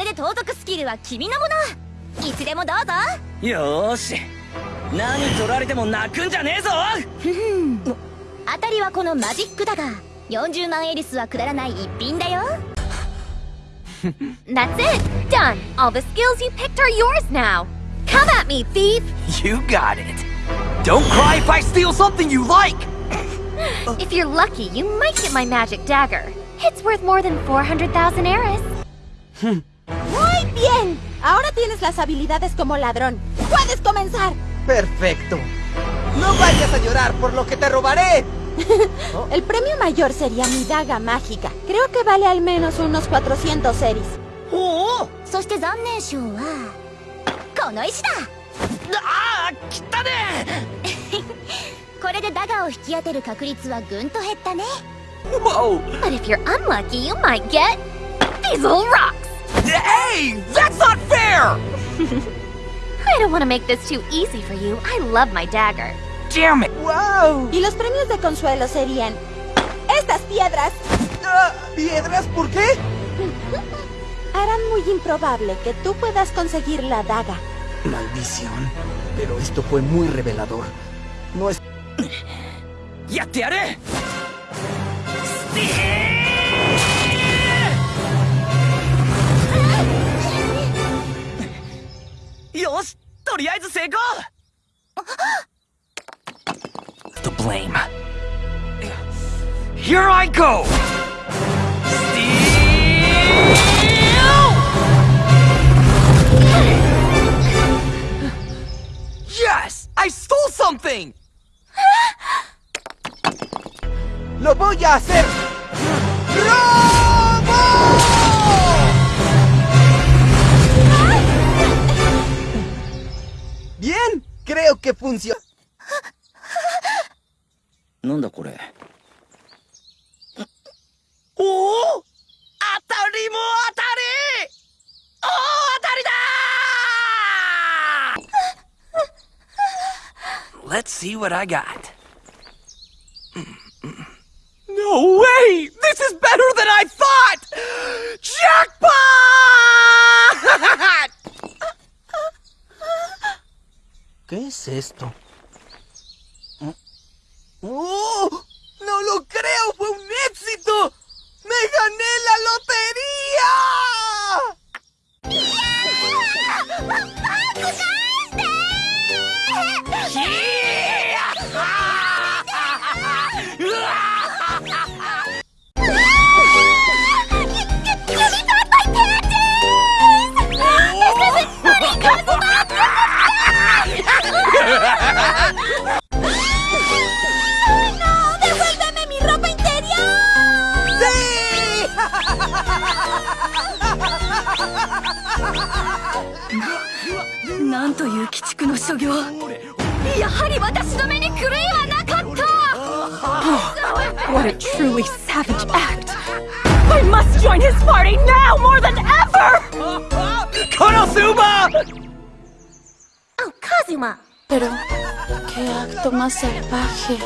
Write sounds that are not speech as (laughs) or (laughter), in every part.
れで盗賊スキルは君のものいつでもどうぞよーし何取られても泣くんじゃねえぞ当たりはこのマジックだが40万エリスはくだらない一品だよ That's it! Done! All the skills you picked are yours now! Come at me, thief! You got it. Don't cry if I steal something you like! If you're lucky, you might get my magic dagger. It's worth more than 400,000 Eris. ¡Bien! Ahora tienes las habilidades como ladrón. ¡Puedes comenzar! ¡Perfecto! ¡No vayas a llorar por lo que te robaré! (laughs) Oh. El premio mayor sería mi daga mágica. Creo que vale al menos unos 400 seris. ¡Oh! ¡Ah! (laughs) ¡Wow! But if you're unlucky, you might get... These little rocks! Hey! That's not fair! (laughs) I don't want to make this too easy for you. I love my dagger. Damn it! Wow! Y los premios de consuelo serían... ¡Estas piedras! Ah, ¿Piedras? ¿Por qué? (laughs) Harán muy improbable que tú puedas conseguir la daga. Maldición. Pero esto fue muy revelador. No es... ¡Ya te haré! よしとりあえず成功 The blame. Here I go! Steal! Yes! I stole something! ¡Lo voy a hacer! ¡Robo! creo que funciona. なんだこれおお当たりも当たり大当たりだ Let's see what I got. No way! This is better than I thought! Jackpot! Es esto? やはり私の目に狂いはなかった What a truly savage act! I must join his party now more than ever! Konosuba! Oh, Kazuma! Pero, qué acto más salvaje.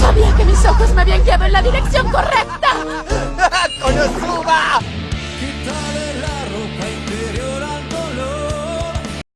Sabía que mis ojos me habían guiado en la dirección correcta. ¡Konosuba! ¡Quítale